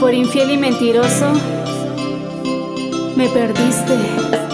Por infiel y mentiroso, me perdiste.